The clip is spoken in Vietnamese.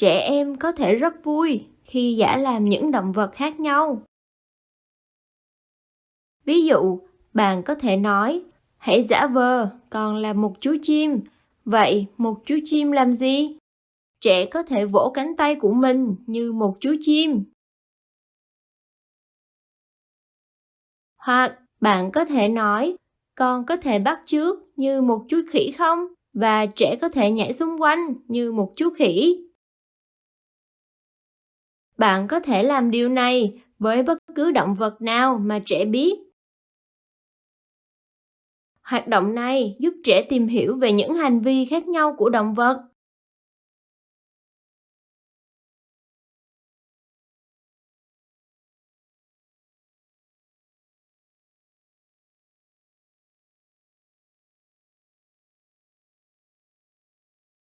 Trẻ em có thể rất vui khi giả làm những động vật khác nhau. Ví dụ, bạn có thể nói, hãy giả vờ còn là một chú chim. Vậy một chú chim làm gì? Trẻ có thể vỗ cánh tay của mình như một chú chim. Hoặc bạn có thể nói, con có thể bắt chước như một chú khỉ không? Và trẻ có thể nhảy xung quanh như một chú khỉ. Bạn có thể làm điều này với bất cứ động vật nào mà trẻ biết. Hoạt động này giúp trẻ tìm hiểu về những hành vi khác nhau của động vật